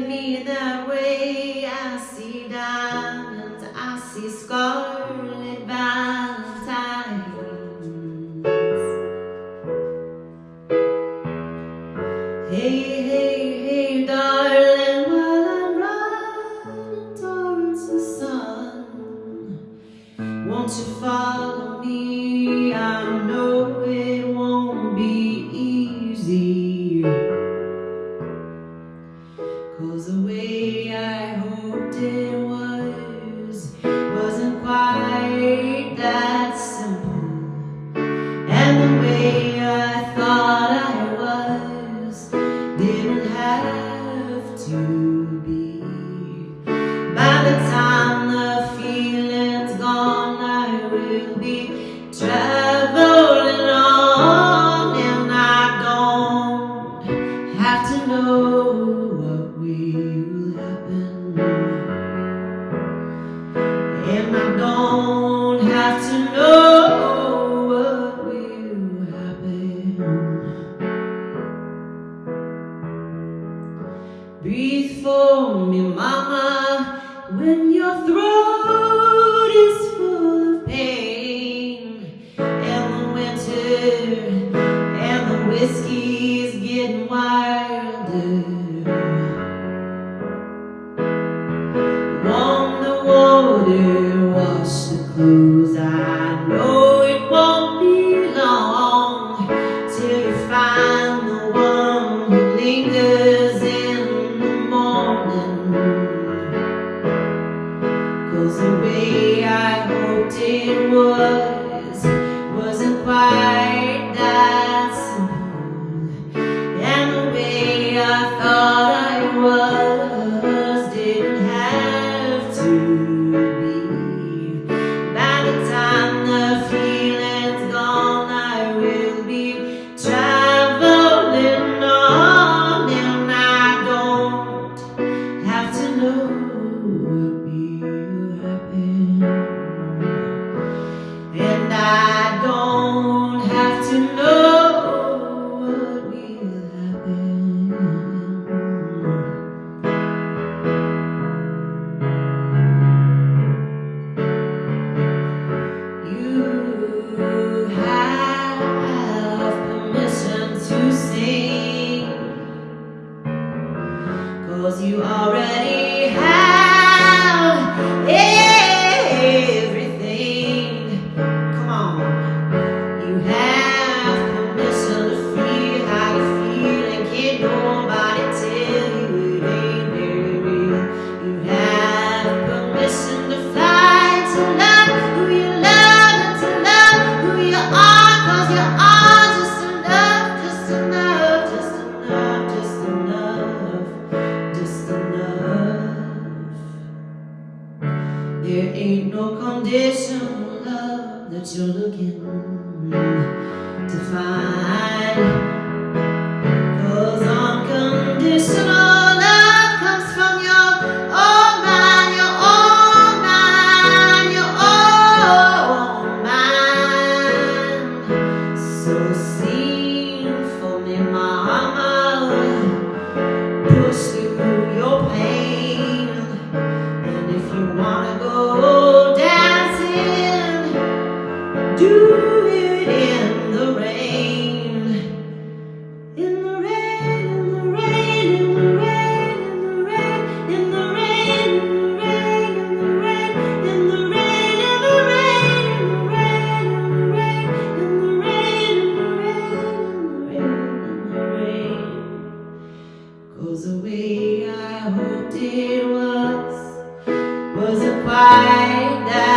me the way I see diamonds, I see scarlet valentines Hey, hey, hey, darling, while I'm running towards the sun Won't you follow me way I hoped it would. you And I don't have to know what will happen Breathe for me, mama, when you're through ain't no condition, love, that you're looking to find. Cause unconditional. So sing for me, my do it in the rain. In the rain, in the rain, in the rain, in the rain, in the rain, in the rain, in the rain, in the rain, in the rain, in the rain, in the rain, in the rain, in the rain, in the rain, in the rain. I hoped it was, wasn't quite that.